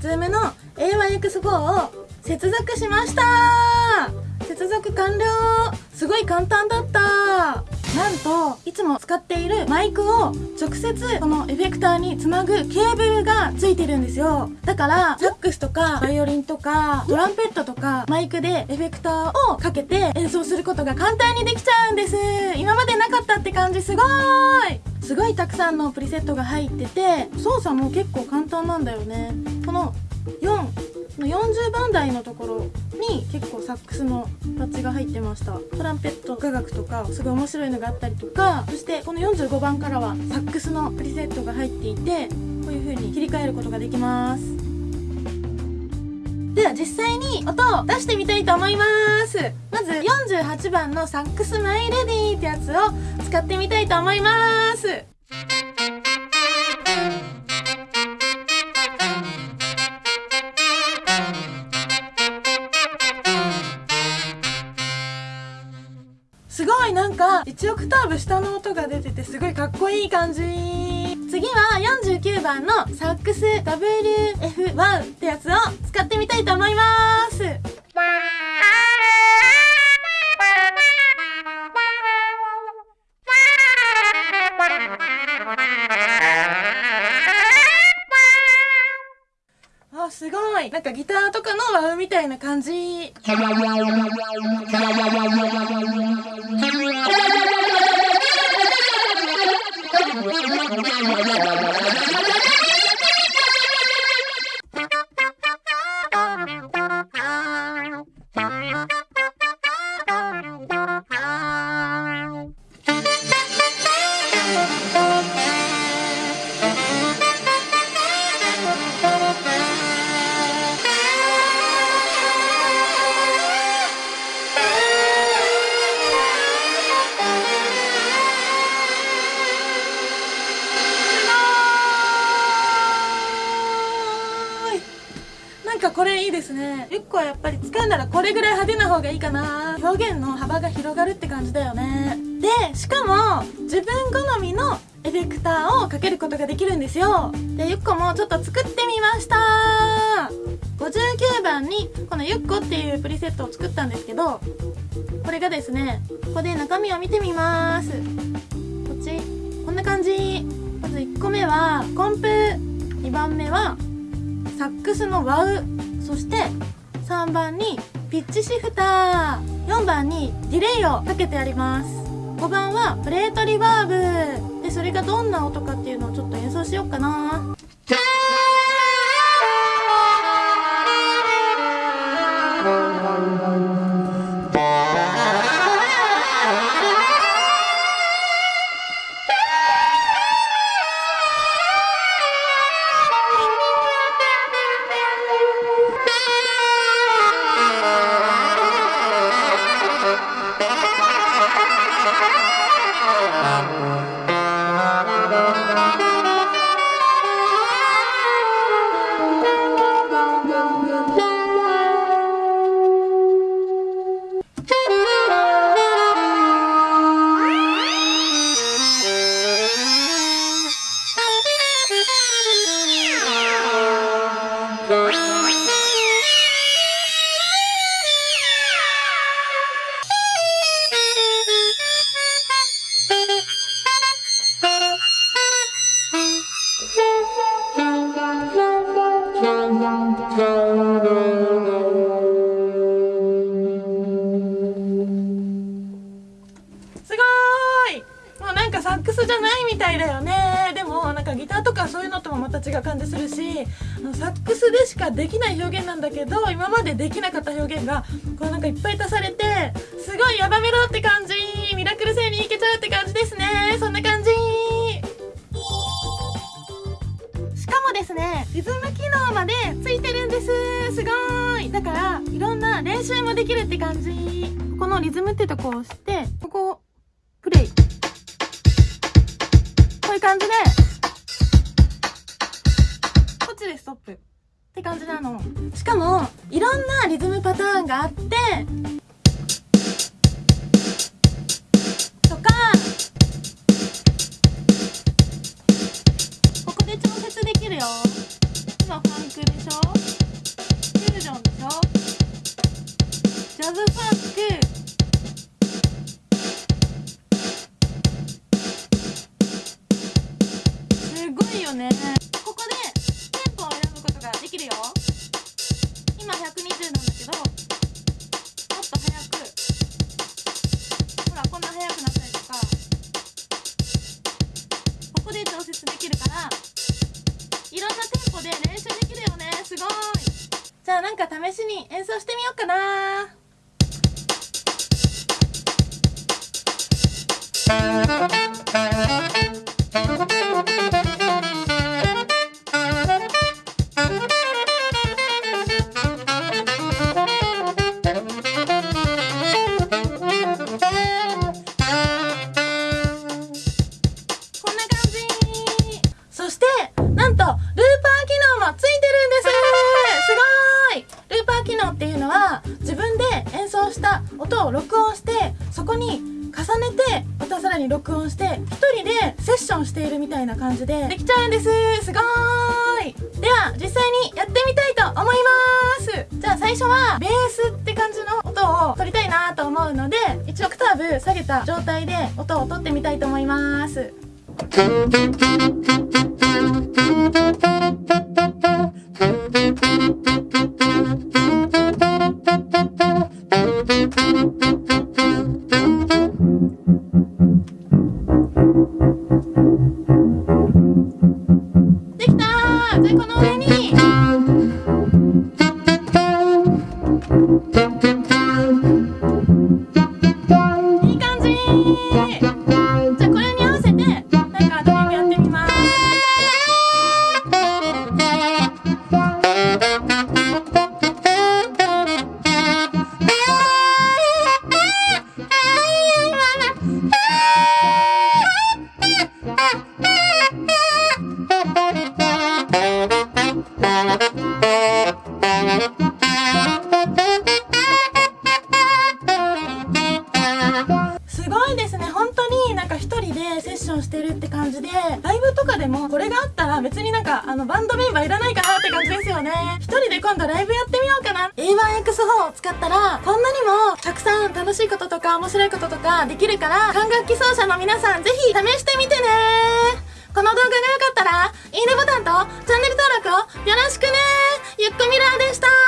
Zoom の A1X4 を接続しました。接続完了。すごい簡単だった。なんといつも使っているマイクを直接このエフェクターにつなぐケーブルがついてるんですよ。だからサックスとかバイオリンとかトランペットとかマイクでエフェクターをかけて演奏することが簡単にできちゃうんです。今までなかったって感じ。すごーい。すごいたくさんのプリセットが入ってて操作も結構簡単なんだよね。この4の40番台のところに結構サックスのパッチが入ってました。トランペット雅楽とかすごい面白いのがあったりとかそしてこの45番からはサックスのプリセットが入っていてこういう風に切り替えることができます。では実際に音を出してみたいと思います。まず48番のサックスマイレディってやつを使ってみたいと思います。すごいなんか1オクターブ下の音が出ててすごいかっこいい感じ。次は49番のサックス WF1 ってやつを使ってみたいと思います。ごい。なんかギターとかのワウみたいな感じ。なんかこれいいですね。1個はやっぱり使うならこれぐらい派手な方がいいかな。表現の幅が広がるって感じだよね。でしかも自分好みのエフェクターをかけることができるんですよ。でゆっこもちょっと作ってみました。59番にこのゆっこっていうプリセットを作ったんですけどこれがですねここで中身を見てみます。こっち。こんな感じ。まず1個目はコンプ。2番目はサックスのワウそして3番にピッチシフター4番にディレイをかけてあります。5番はプレートリバーブ。でそれがどんな音かっていうのをちょっと演奏しようかな。みたいだよね。でもなんかギターとかそういうのともまた違う感じするしサックスでしかできない表現なんだけど今までできなかった表現がこうなんかいっぱい足されてすごいヤバメロって感じ。ミラクル星にいけちゃうって感じですね。そんな感じ。しかもですねリズム機能までついてるんです。すごい。だからいろんな練習もできるって感じ。このリズムってとこを押してここ感じでこっちでストップ。って感じなの。しかもいろんなリズムパターンがあって今120なんだけどもっと速く。ほらこんな速くなったりとかここで調節できるからいろんなテンポで練習できるよね。すごい。じゃあなんか試しに演奏してみようかなこん音を録音してそこに重ねてまたさらに録音して一人でセッションしているみたいな感じでできちゃうんです。すごーい。では実際にやってみたいと思います。じゃあ最初はベースって感じの音を取りたいなと思うので1オクターブ下げた状態で音を取ってみたいと思います。れがあったら別になんかあのバンドメンバーいらないかなって感じですよね。一人で今度ライブやってみようかな。A1X4 を使ったらこんなにもたくさん楽しいこととか面白いこととかできるから管楽器奏者の皆さんぜひ試してみてね。この動画が良かったらいいねボタンとチャンネル登録をよろしくね。ゆっくみらーでした。